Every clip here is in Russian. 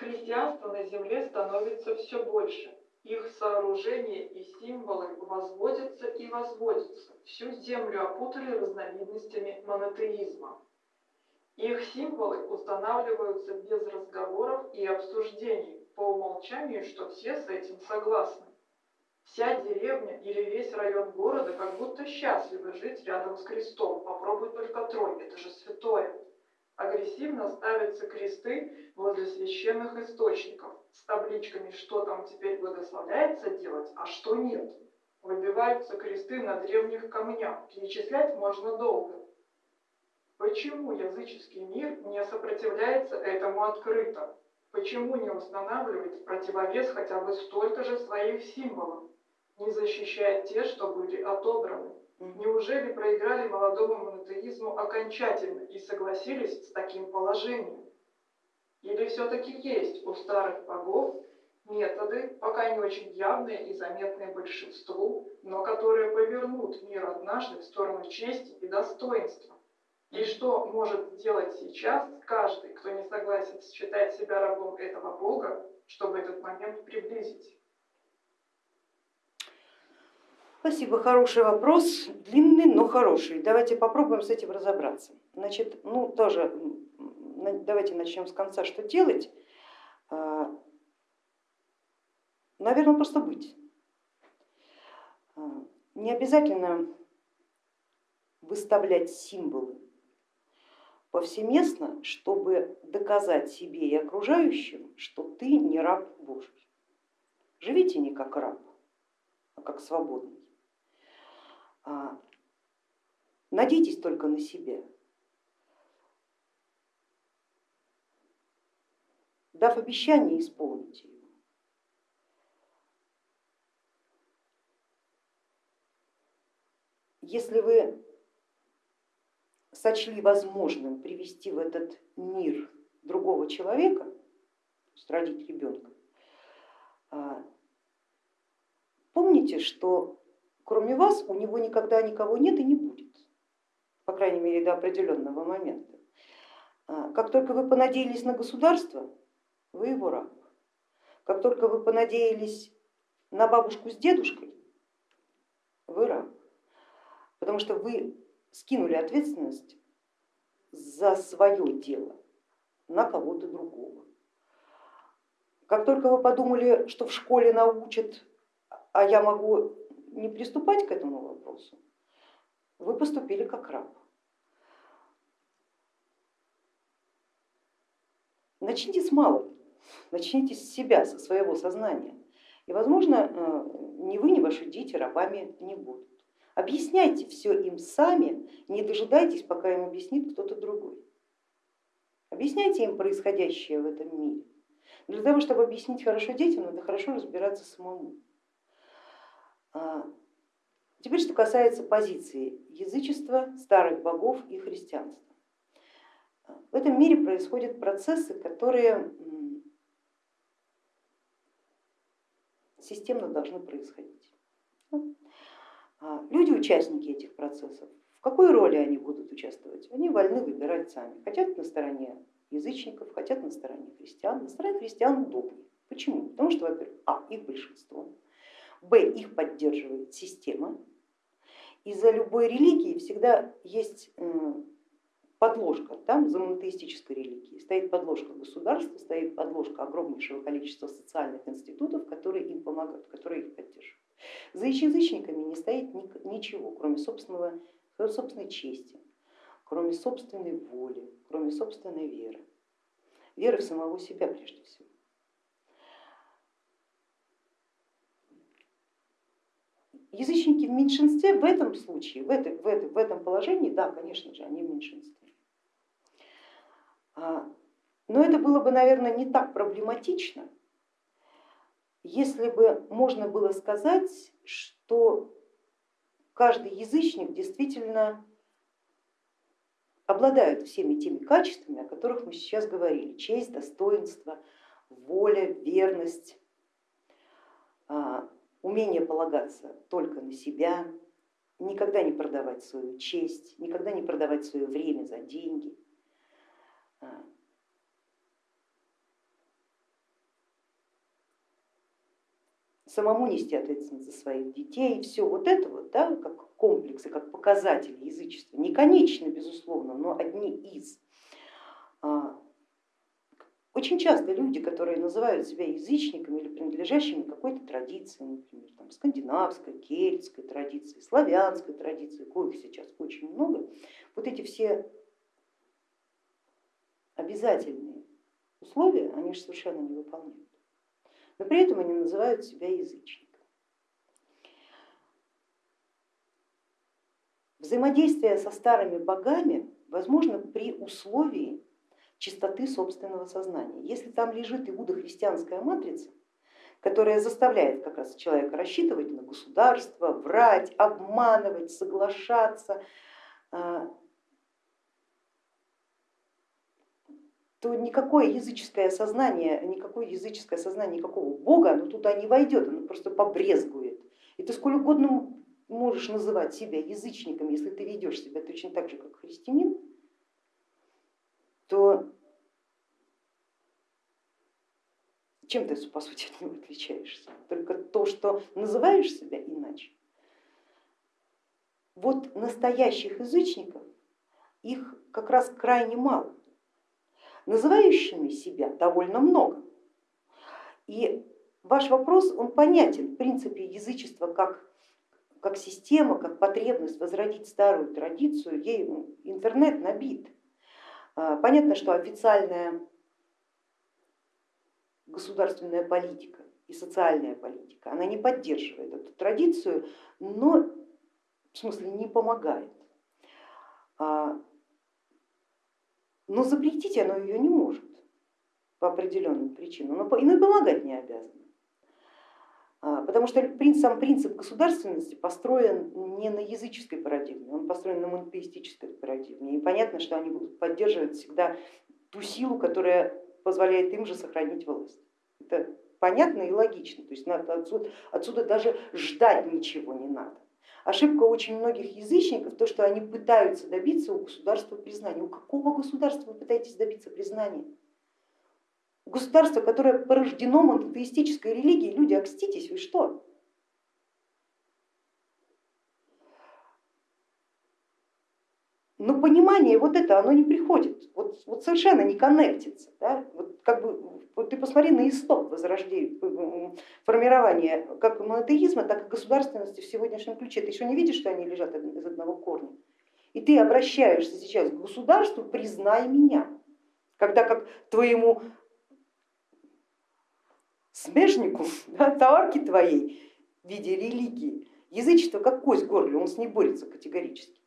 Христианства на земле становится все больше. Их сооружения и символы возводятся и возводятся. Всю землю опутали разновидностями монотеизма. Их символы устанавливаются без разговоров и обсуждений, по умолчанию, что все с этим согласны. Вся деревня или весь район города как будто счастливы жить рядом с крестом. Попробуй только трой, это же святое. Агрессивно ставятся кресты возле священных источников с табличками, что там теперь благословляется делать, а что нет. Выбиваются кресты на древних камнях, перечислять можно долго. Почему языческий мир не сопротивляется этому открыто? Почему не устанавливает противовес хотя бы столько же своих символов? Не защищает те, что были отобраны? Неужели проиграли молодому монотеизму окончательно и согласились с таким положением? Или все-таки есть у старых богов методы, пока не очень явные и заметные большинству, но которые повернут мир однажды в сторону чести и достоинства? И что может сделать сейчас каждый, кто не согласен считать себя рабом этого Бога, чтобы этот момент приблизить? Спасибо, хороший вопрос, длинный, но хороший. Давайте попробуем с этим разобраться. Значит, ну тоже давайте начнем с конца, что делать. А, Наверное, просто быть. А, не обязательно выставлять символы повсеместно, чтобы доказать себе и окружающим, что ты не раб Божий. Живите не как раб, а как свободный. А, надейтесь только на себя. Дав обещание, исполните его. Если вы сочли возможным привести в этот мир другого человека, родить ребенка, а, помните, что кроме вас у него никогда никого нет и не будет, по крайней мере до определенного момента. А, как только вы понадеялись на государство, вы его раб. Как только вы понадеялись на бабушку с дедушкой, вы раб. Потому что вы скинули ответственность за свое дело на кого-то другого. Как только вы подумали, что в школе научат, а я могу не приступать к этому вопросу, вы поступили как раб. Начните с малого, начните с себя, со своего сознания. И, возможно, э, ни вы, ни ваши дети рабами не будут. Объясняйте все им сами, не дожидайтесь, пока им объяснит кто-то другой. Объясняйте им происходящее в этом мире. Для того, чтобы объяснить хорошо детям, надо хорошо разбираться самому. А, теперь, что касается позиции язычества, старых богов и христианства. В этом мире происходят процессы, которые системно должны происходить. А, люди, участники этих процессов, в какой роли они будут участвовать? Они вольны выбирать сами. Хотят на стороне язычников, хотят на стороне христиан. На стороне христиан удобнее. Почему? Потому что, во-первых, а, их большинство, б, их поддерживает система, и за любой религией всегда есть подложка, там за монотеистической религией стоит подложка государства, стоит подложка огромнейшего количества социальных институтов, которые им помогают, которые их поддерживают. За язычниками не стоит ничего, кроме собственного, собственной чести, кроме собственной воли, кроме собственной веры. Веры в самого себя прежде всего. Язычники в меньшинстве в этом случае, в, этой, в, этой, в этом положении, да, конечно же, они в меньшинстве. А, но это было бы, наверное, не так проблематично, если бы можно было сказать, что каждый язычник действительно обладает всеми теми качествами, о которых мы сейчас говорили, честь, достоинство, воля, верность, а, умение полагаться только на себя, никогда не продавать свою честь, никогда не продавать свое время за деньги. А, самому нести ответственность за своих детей, все вот это вот, да, как комплексы, как показатели язычества, не конечно, безусловно, но одни из. А, очень часто люди, которые называют себя язычниками или принадлежащими какой-то традиции, например, там, скандинавской, кельтской традиции, славянской традиции, коих сейчас очень много, вот эти все обязательные условия, они же совершенно не выполняют. Но при этом они называют себя язычниками. Взаимодействие со старыми богами возможно при условии чистоты собственного сознания. Если там лежит иудохристианская матрица, которая заставляет как раз человека рассчитывать на государство, врать, обманывать, соглашаться, а, то никакое языческое сознание, никакое языческое сознание никакого бога, оно туда не войдет, оно просто побрезгует. И ты сколь угодно можешь называть себя язычником, если ты ведешь себя точно так же, как христианин, то чем ты по сути от него отличаешься? Только то, что называешь себя иначе. Вот настоящих язычников, их как раз крайне мало называющими себя довольно много. И ваш вопрос, он понятен, в принципе, язычество как, как система, как потребность возродить старую традицию, ей интернет набит. А, понятно, что официальная государственная политика и социальная политика, она не поддерживает эту традицию, но в смысле не помогает. А, но запретить оно ее не может по определенным причинам, но и помогать не обязано. А, потому что сам принцип государственности построен не на языческой парадигме, он построен на монотеистической парадигме. И понятно, что они будут поддерживать всегда ту силу, которая позволяет им же сохранить власть. Это понятно и логично, то есть отсюда, отсюда даже ждать ничего не надо. Ошибка очень многих язычников, то, что они пытаются добиться у государства признания. У какого государства вы пытаетесь добиться признания? Государства, которое порождено монотеистической религией, люди, окститесь, вы что? Но понимание вот это, оно не приходит, вот, вот совершенно не коннектится. Да? Вот как бы, вот ты посмотри на исток возрождения, формирования как монотеизма, так и государственности в сегодняшнем ключе. Ты еще не видишь, что они лежат из одного корня? И ты обращаешься сейчас к государству, признай меня, когда как твоему смежнику, да, товарке твоей в виде религии, язычество как кость в горле, он с ней борется категорически.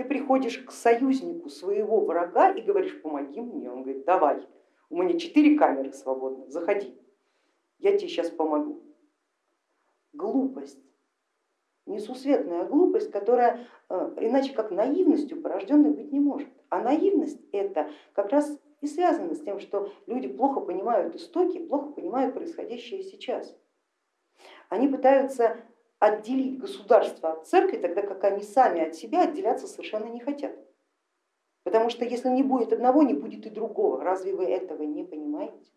Ты приходишь к союзнику своего врага и говоришь, помоги мне, он говорит, давай, у меня четыре камеры свободны, заходи, я тебе сейчас помогу. Глупость, несусветная глупость, которая э, иначе как наивностью порожденной быть не может. А наивность это как раз и связано с тем, что люди плохо понимают истоки, плохо понимают происходящее сейчас. Они пытаются отделить государство от церкви, тогда как они сами от себя отделяться совершенно не хотят. Потому что если не будет одного, не будет и другого. Разве вы этого не понимаете?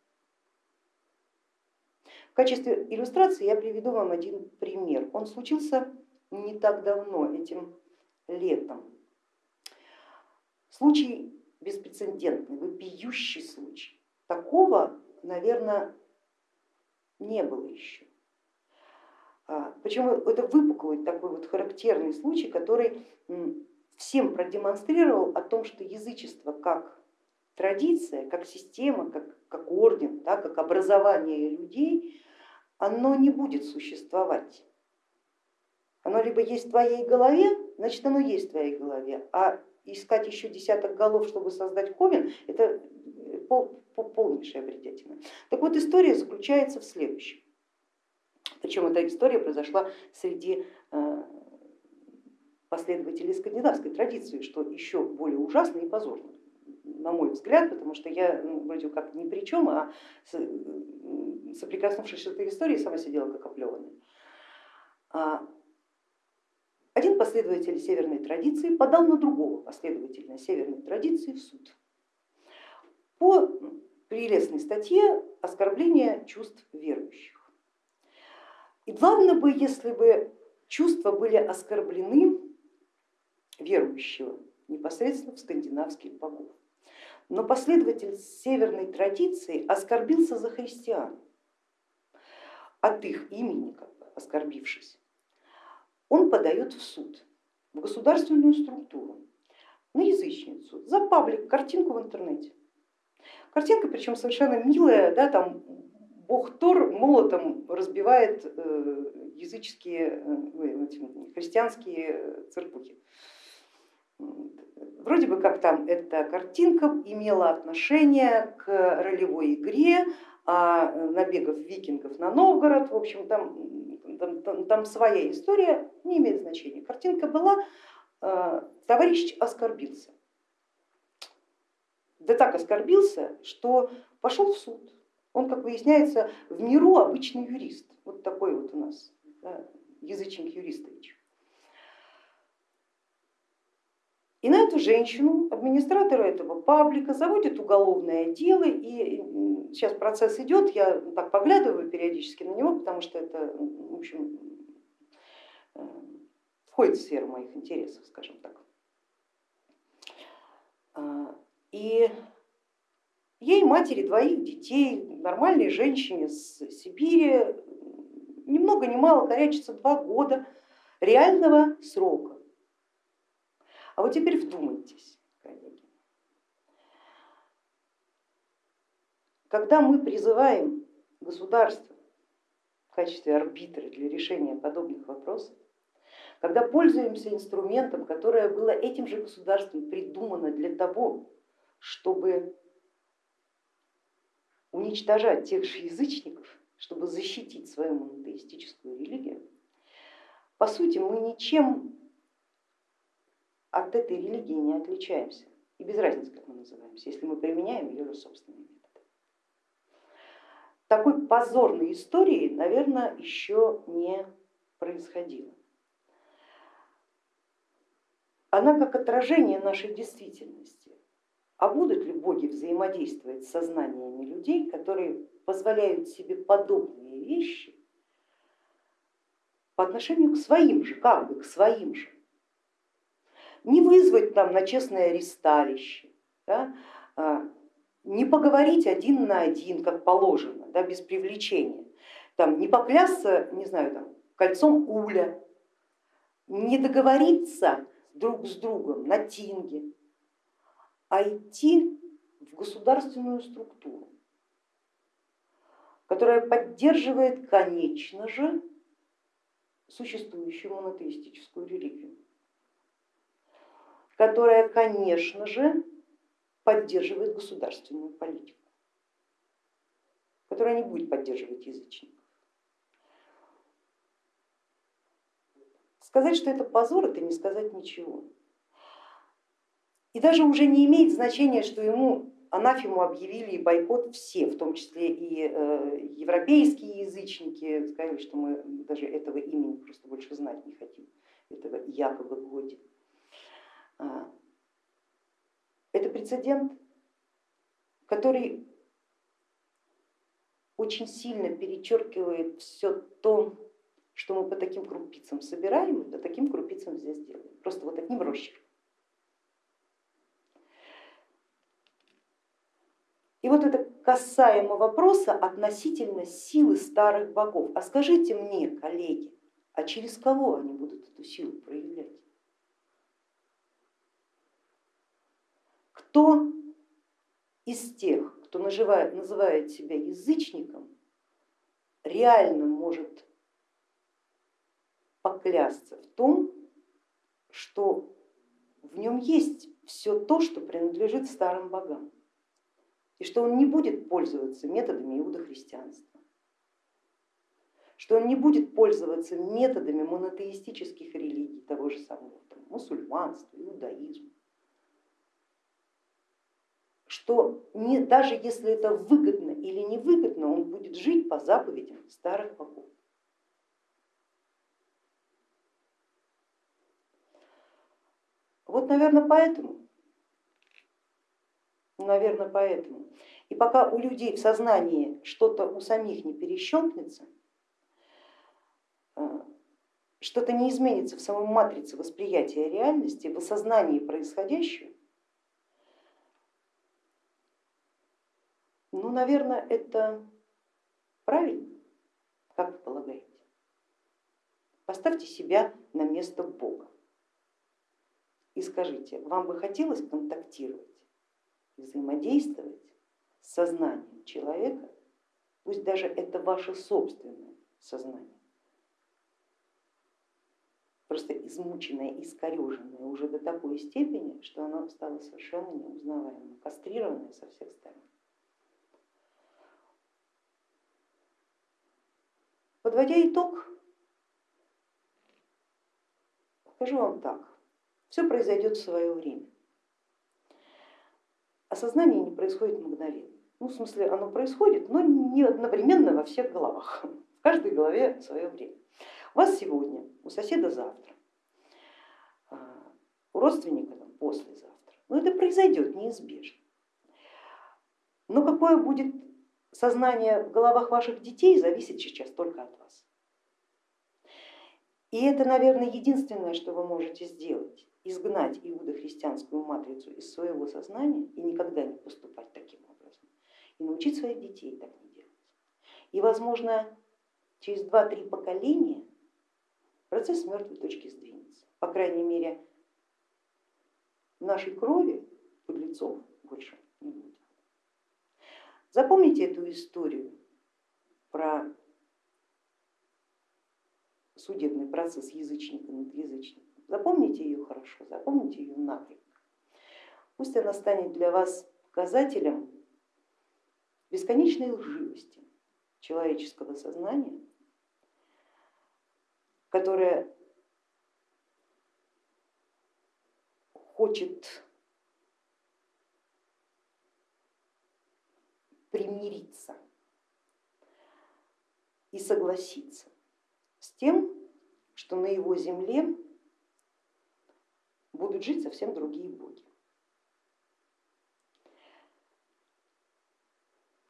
В качестве иллюстрации я приведу вам один пример. Он случился не так давно, этим летом. Случай беспрецедентный, вопиющий случай. Такого, наверное, не было еще. А, Причем это выпуклый такой вот характерный случай, который всем продемонстрировал о том, что язычество как традиция, как система, как, как орден, да, как образование людей, оно не будет существовать. Оно либо есть в твоей голове, значит оно есть в твоей голове, а искать еще десяток голов, чтобы создать ковен, это пол, полнейшая бредятина. Так вот история заключается в следующем. Причем эта история произошла среди э, последователей скандинавской традиции, что еще более ужасно и позорно, на мой взгляд, потому что я ну, вроде как ни при чем, а соприкоснувшись с этой историей, сама сидела как оплеванная. А, один последователь северной традиции подал на другого последователя северной традиции в суд по прелестной статье оскорбления чувств верующих. И главное бы, если бы чувства были оскорблены верующего непосредственно в скандинавских богов. Но последователь северной традиции оскорбился за христиан, от их имени как бы оскорбившись. Он подает в суд, в государственную структуру, на язычницу, за паблик, картинку в интернете. Картинка причем совершенно милая, да, там Тор молотом разбивает э, языческие, э, христианские церквухи. Вроде бы как там эта картинка имела отношение к ролевой игре, а набегов викингов на Новгород, в общем, там, там, там, там своя история, не имеет значения. Картинка была, э, товарищ оскорбился. Да так оскорбился, что пошел в суд. Он, как выясняется, в миру обычный юрист. Вот такой вот у нас да, язычник юристович. И на эту женщину администратор этого паблика заводит уголовное дело, и сейчас процесс идет, я так поглядываю периодически на него, потому что это в общем, э, входит в сферу моих интересов, скажем так. А, и ей, матери двоих детей, нормальной женщине с Сибири, ни много ни мало корячится два года реального срока. А вот теперь вдумайтесь, коллеги. Когда мы призываем государство в качестве арбитра для решения подобных вопросов, когда пользуемся инструментом, которое было этим же государством придумано для того, чтобы уничтожать тех же язычников, чтобы защитить свою монотеистическую религию, по сути мы ничем от этой религии не отличаемся. И без разницы, как мы называемся, если мы применяем ее же собственные методы. Такой позорной истории, наверное, еще не происходило. Она как отражение нашей действительности. А будут ли боги взаимодействовать с сознаниями людей, которые позволяют себе подобные вещи по отношению к своим же, как бы к своим же? не вызвать там на честное аресталище, да, а, не поговорить один на один, как положено, да, без привлечения, там, не поклясться, не знаю, там, кольцом уля, не договориться друг с другом на тинге, а идти в государственную структуру, которая поддерживает, конечно же, существующую монотеистическую религию которая, конечно же, поддерживает государственную политику, которая не будет поддерживать язычников. Сказать, что это позор, это не сказать ничего. И даже уже не имеет значения, что ему анафему объявили и бойкот все, в том числе и э, европейские язычники, сказали, что мы даже этого имени просто больше знать не хотим, этого якобы Годи. А, это прецедент, который очень сильно перечеркивает все то, что мы по таким крупицам собираем, по таким крупицам здесь делаем. Просто вот одним росчерком. И вот это касаемо вопроса относительно силы старых богов. А скажите мне, коллеги, а через кого они будут эту силу проявлять? Кто из тех, кто называет, называет себя язычником, реально может поклясться в том, что в нем есть все то, что принадлежит старым богам, и что он не будет пользоваться методами иудохристианства, что он не будет пользоваться методами монотеистических религий, того же самого там, мусульманства, иудаизма, что не, даже если это выгодно или невыгодно, он будет жить по заповедям старых богов. Вот, наверное, поэтому, наверное, поэтому. И пока у людей в сознании что-то у самих не перещелкнется, что-то не изменится в самой матрице восприятия реальности, в осознании происходящего, ну, наверное, это правильно, как вы полагаете? Поставьте себя на место Бога и скажите, вам бы хотелось контактировать, взаимодействовать с сознанием человека, пусть даже это ваше собственное сознание, просто измученное, искореженное уже до такой степени, что оно стало совершенно неузнаваемым, кастрированное со всех сторон. Подводя итог, скажу вам так, все произойдет в свое время. Осознание не происходит мгновенно. Ну, в смысле, оно происходит, но не одновременно во всех головах. В каждой голове свое время. У вас сегодня, у соседа завтра, а, у родственника там, послезавтра. Но это произойдет неизбежно. Но какое будет сознание в головах ваших детей, зависит сейчас только от вас. И это, наверное, единственное, что вы можете сделать, изгнать иудохристианскую матрицу из своего сознания и никогда не поступать таким образом, и научить своих детей так не делать. И, возможно, через два-три поколения процесс мертвой точки сдвинется. По крайней мере, в нашей крови подлецов больше не будет. Запомните эту историю про судебный процесс язычника над язычником. Запомните ее хорошо, запомните ее накрепко. Пусть она станет для вас показателем бесконечной лживости человеческого сознания, которое хочет примириться и согласиться с тем, что на его земле будут жить совсем другие боги.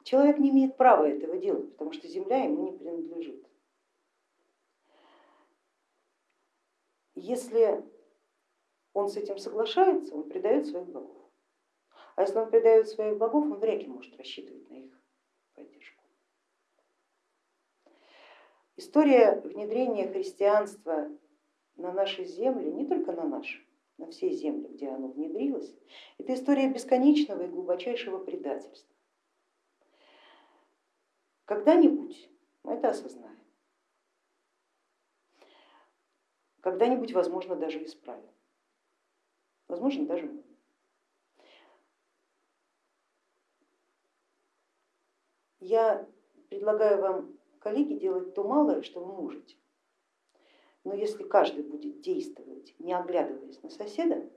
Человек не имеет права этого делать, потому что земля ему не принадлежит. Если он с этим соглашается, он предает своих богов. А если он предает своих богов, он вряд ли может рассчитывать на их поддержку. История внедрения христианства на наши земли, не только на наши, на все земли, где оно внедрилось, это история бесконечного и глубочайшего предательства. Когда-нибудь мы это осознаем, когда-нибудь, возможно, даже исправим, возможно, даже мы. Я предлагаю вам, коллеги, делать то малое, что вы можете. Но если каждый будет действовать, не оглядываясь на соседа,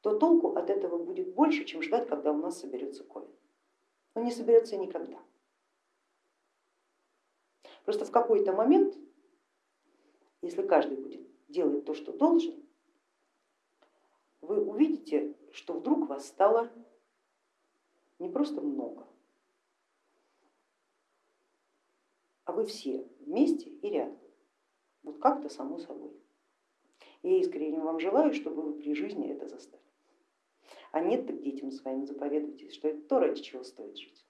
то толку от этого будет больше, чем ждать, когда у нас соберется ковен. Он не соберется никогда. Просто в какой-то момент, если каждый будет делать то, что должен, вы увидите, что вдруг вас стало не просто много, а вы все вместе и рядом. Вот как-то само собой. Я искренне вам желаю, чтобы вы при жизни это застали. А нет, так детям своим заповедуйте, что это то, ради чего стоит жить.